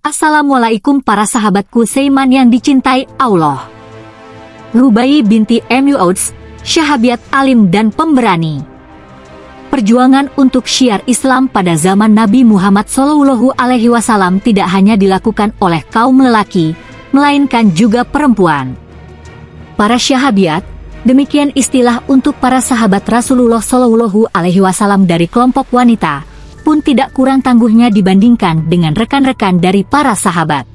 Assalamualaikum para sahabatku Seiman yang dicintai Allah. Rubai binti Mu'udz, Syahabiat alim dan pemberani. Perjuangan untuk syiar Islam pada zaman Nabi Muhammad Shallallahu Alaihi Wasallam tidak hanya dilakukan oleh kaum lelaki, melainkan juga perempuan. Para syahabiat, demikian istilah untuk para sahabat Rasulullah Shallallahu Alaihi Wasallam dari kelompok wanita, pun tidak kurang tangguhnya dibandingkan dengan rekan-rekan dari para sahabat.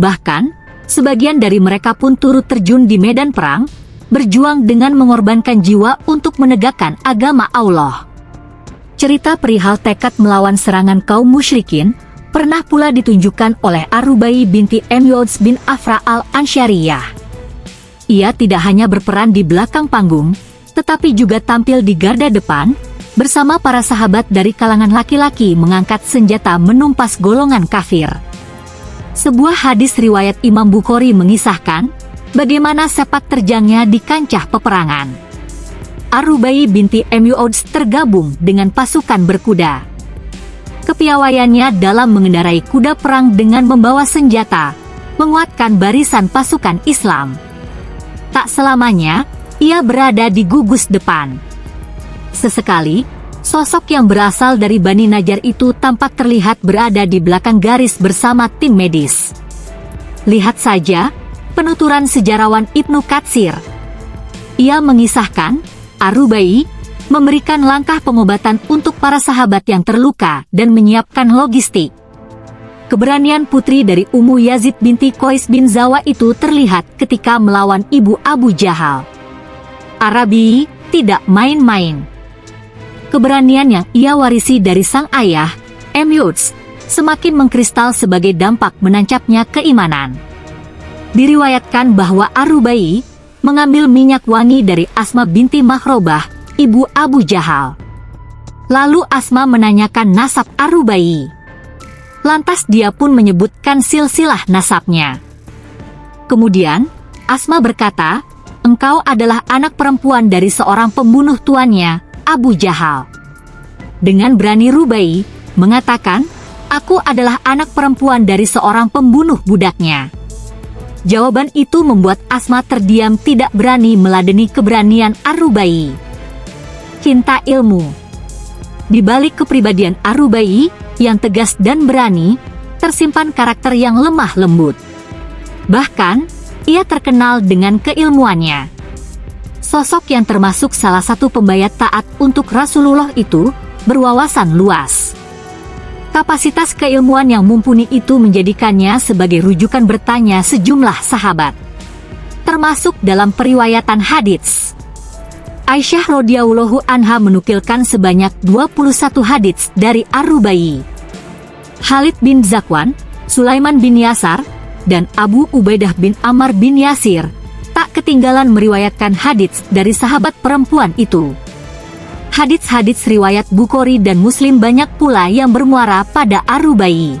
Bahkan, sebagian dari mereka pun turut terjun di medan perang, berjuang dengan mengorbankan jiwa untuk menegakkan agama Allah. Cerita perihal tekad melawan serangan kaum musyrikin, pernah pula ditunjukkan oleh Arubai binti Emyods bin Afra al-Ansyariyah. Ia tidak hanya berperan di belakang panggung, tetapi juga tampil di garda depan, bersama para sahabat dari kalangan laki-laki mengangkat senjata menumpas golongan kafir. Sebuah hadis riwayat Imam Bukhari mengisahkan bagaimana sepak terjangnya di kancah peperangan. Arubai binti Mu'udz tergabung dengan pasukan berkuda. Kepiawaiannya dalam mengendarai kuda perang dengan membawa senjata, menguatkan barisan pasukan Islam. Tak selamanya, ia berada di gugus depan Sesekali, sosok yang berasal dari Bani Najar itu tampak terlihat berada di belakang garis bersama tim medis. Lihat saja, penuturan sejarawan Ibnu Katsir. Ia mengisahkan, Arubai memberikan langkah pengobatan untuk para sahabat yang terluka dan menyiapkan logistik. Keberanian putri dari Ummu Yazid binti Qais bin Zawa itu terlihat ketika melawan ibu Abu Jahal. Arabi tidak main-main keberanian yang ia warisi dari sang ayah, M. Yutz, semakin mengkristal sebagai dampak menancapnya keimanan. Diriwayatkan bahwa Arubai mengambil minyak wangi dari Asma binti Mahrobah, ibu Abu Jahal. Lalu Asma menanyakan nasab Arubai. Lantas dia pun menyebutkan silsilah nasabnya. Kemudian, Asma berkata, engkau adalah anak perempuan dari seorang pembunuh tuannya, Abu Jahal. Dengan berani Rubai, mengatakan, aku adalah anak perempuan dari seorang pembunuh budaknya. Jawaban itu membuat Asma terdiam tidak berani meladeni keberanian Arubai. Cinta ilmu Di balik kepribadian Arubai yang tegas dan berani, tersimpan karakter yang lemah lembut. Bahkan, ia terkenal dengan keilmuannya. Sosok yang termasuk salah satu pembayat taat untuk Rasulullah itu berwawasan luas. Kapasitas keilmuan yang mumpuni itu menjadikannya sebagai rujukan bertanya sejumlah sahabat. Termasuk dalam periwayatan hadits. Aisyah radhiyallahu anha menukilkan sebanyak 21 hadits dari Ar-Rubai. Khalid bin Zakwan, Sulaiman bin Yasar, dan Abu Ubaidah bin Amr bin Yasir tak ketinggalan meriwayatkan hadits dari sahabat perempuan itu. Hadits-hadits riwayat Bukhari dan Muslim banyak pula yang bermuara pada Arubai.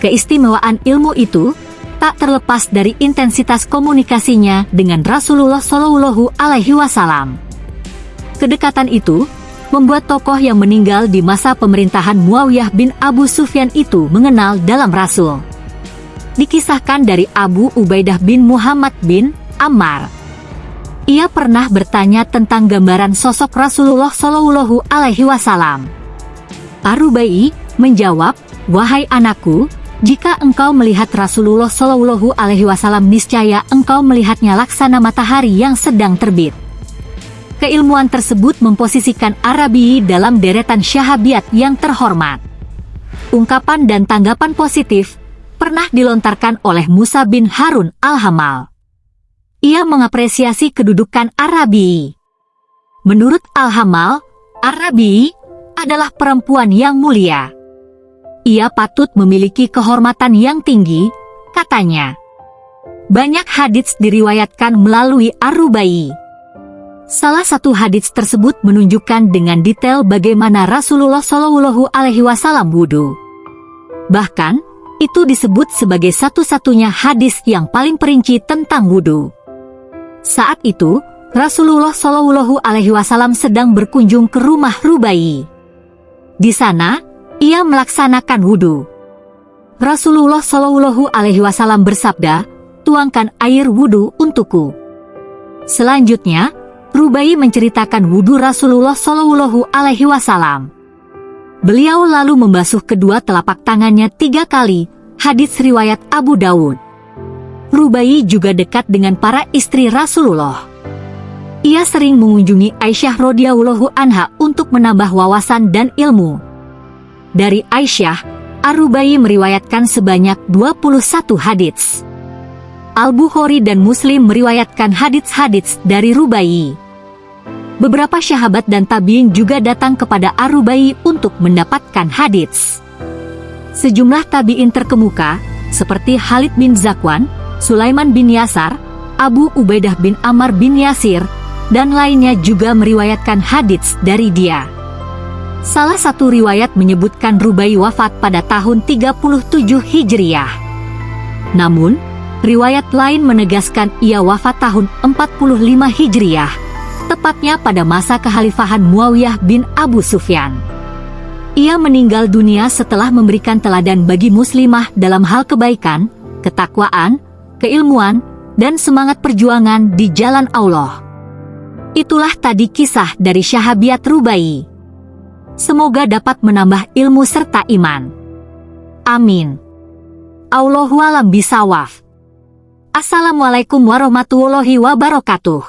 Keistimewaan ilmu itu tak terlepas dari intensitas komunikasinya dengan Rasulullah Shallallahu Alaihi Wasallam. Kedekatan itu membuat tokoh yang meninggal di masa pemerintahan Muawiyah bin Abu Sufyan itu mengenal dalam Rasul dikisahkan dari Abu Ubaidah bin Muhammad bin Ammar. Ia pernah bertanya tentang gambaran sosok Rasulullah Shallallahu Alaihi Wasallam. Arubai menjawab, wahai anakku, jika engkau melihat Rasulullah Shallallahu Alaihi Wasallam niscaya engkau melihatnya laksana matahari yang sedang terbit. Keilmuan tersebut memposisikan Arabi dalam deretan syahabiat yang terhormat. Ungkapan dan tanggapan positif pernah dilontarkan oleh Musa bin Harun al-Hamal. Ia mengapresiasi kedudukan Arabi. Menurut al-Hamal, Arabi adalah perempuan yang mulia. Ia patut memiliki kehormatan yang tinggi, katanya. Banyak hadits diriwayatkan melalui Arubai. Salah satu hadits tersebut menunjukkan dengan detail bagaimana Rasulullah Shallallahu Alaihi Wasallam wudhu. Bahkan, itu disebut sebagai satu-satunya hadis yang paling perinci tentang wudhu. Saat itu, Rasulullah Shallallahu Alaihi Wasallam sedang berkunjung ke rumah Rubai. Di sana, ia melaksanakan wudhu. Rasulullah Shallallahu Alaihi Wasallam bersabda, tuangkan air wudhu untukku. Selanjutnya, Rubai menceritakan wudhu Rasulullah Shallallahu Alaihi Wasallam. Beliau lalu membasuh kedua telapak tangannya tiga kali, hadits riwayat Abu Dawud. Rubai juga dekat dengan para istri Rasulullah. Ia sering mengunjungi Aisyah radhiyallahu anha untuk menambah wawasan dan ilmu. Dari Aisyah, Arubai meriwayatkan sebanyak 21 hadits. Al-Bukhari dan Muslim meriwayatkan hadits-hadits dari Rubai. Beberapa sahabat dan tabiin juga datang kepada Arubai untuk mendapatkan hadits. Sejumlah tabiin terkemuka, seperti Khalid bin Zakwan, Sulaiman bin Yasar, Abu Ubaidah bin Ammar bin Yasir, dan lainnya juga meriwayatkan hadits dari dia. Salah satu riwayat menyebutkan Rubai wafat pada tahun 37 Hijriah. Namun, riwayat lain menegaskan ia wafat tahun 45 Hijriah, tepatnya pada masa kehalifahan Muawiyah bin Abu Sufyan. Ia meninggal dunia setelah memberikan teladan bagi muslimah dalam hal kebaikan, ketakwaan, keilmuan, dan semangat perjuangan di jalan Allah. Itulah tadi kisah dari Syahabiat Rubai. Semoga dapat menambah ilmu serta iman. Amin. Allahualam bisawaf. Assalamualaikum warahmatullahi wabarakatuh.